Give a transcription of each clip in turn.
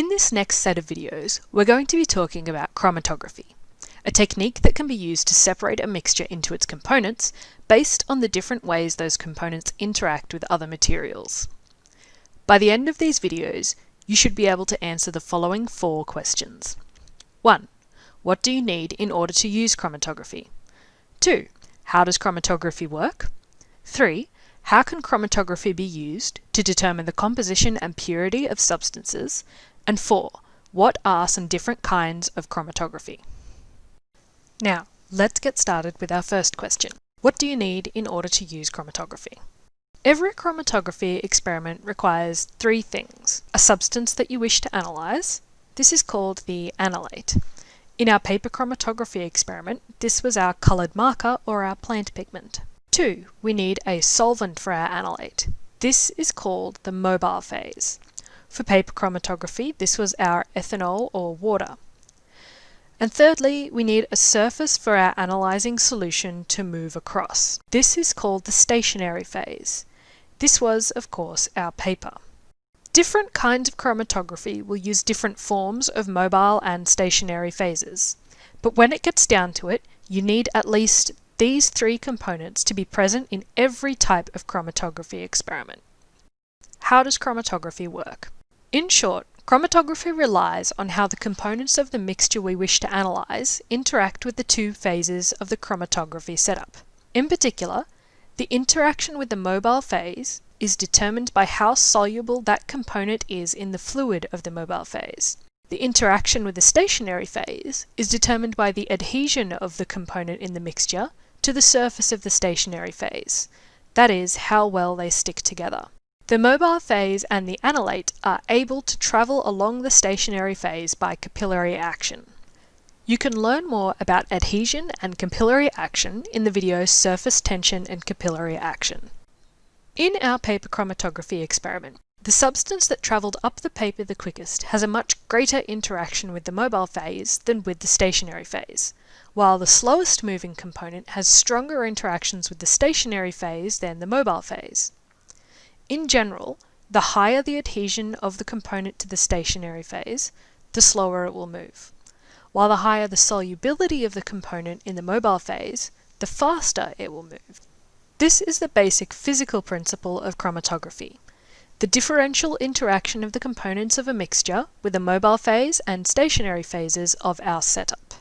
In this next set of videos, we're going to be talking about chromatography, a technique that can be used to separate a mixture into its components based on the different ways those components interact with other materials. By the end of these videos, you should be able to answer the following four questions. 1. What do you need in order to use chromatography? 2. How does chromatography work? 3. How can chromatography be used to determine the composition and purity of substances? And 4. What are some different kinds of chromatography? Now, let's get started with our first question. What do you need in order to use chromatography? Every chromatography experiment requires three things. A substance that you wish to analyse. This is called the analyte. In our paper chromatography experiment, this was our coloured marker or our plant pigment. Two, we need a solvent for our analyte. This is called the mobile phase. For paper chromatography, this was our ethanol or water. And thirdly, we need a surface for our analysing solution to move across. This is called the stationary phase. This was, of course, our paper. Different kinds of chromatography will use different forms of mobile and stationary phases. But when it gets down to it, you need at least these three components to be present in every type of chromatography experiment. How does chromatography work? In short, chromatography relies on how the components of the mixture we wish to analyse interact with the two phases of the chromatography setup. In particular, the interaction with the mobile phase is determined by how soluble that component is in the fluid of the mobile phase. The interaction with the stationary phase is determined by the adhesion of the component in the mixture to the surface of the stationary phase, that is, how well they stick together. The mobile phase and the analyte are able to travel along the stationary phase by capillary action. You can learn more about adhesion and capillary action in the video Surface Tension and Capillary Action. In our paper chromatography experiment, the substance that travelled up the paper the quickest has a much greater interaction with the mobile phase than with the stationary phase, while the slowest moving component has stronger interactions with the stationary phase than the mobile phase. In general, the higher the adhesion of the component to the stationary phase, the slower it will move, while the higher the solubility of the component in the mobile phase, the faster it will move. This is the basic physical principle of chromatography, the differential interaction of the components of a mixture with the mobile phase and stationary phases of our setup.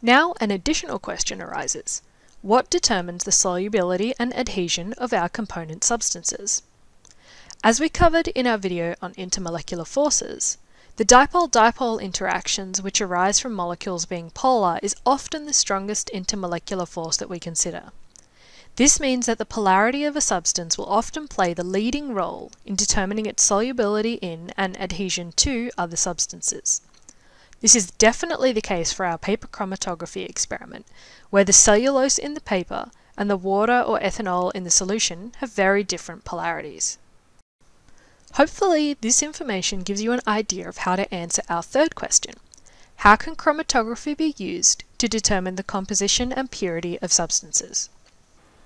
Now an additional question arises. What determines the solubility and adhesion of our component substances? As we covered in our video on intermolecular forces, the dipole-dipole interactions which arise from molecules being polar is often the strongest intermolecular force that we consider. This means that the polarity of a substance will often play the leading role in determining its solubility in and adhesion to other substances. This is definitely the case for our paper chromatography experiment, where the cellulose in the paper and the water or ethanol in the solution have very different polarities. Hopefully this information gives you an idea of how to answer our third question. How can chromatography be used to determine the composition and purity of substances?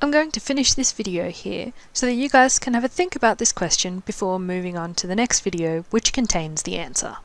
I'm going to finish this video here so that you guys can have a think about this question before moving on to the next video which contains the answer.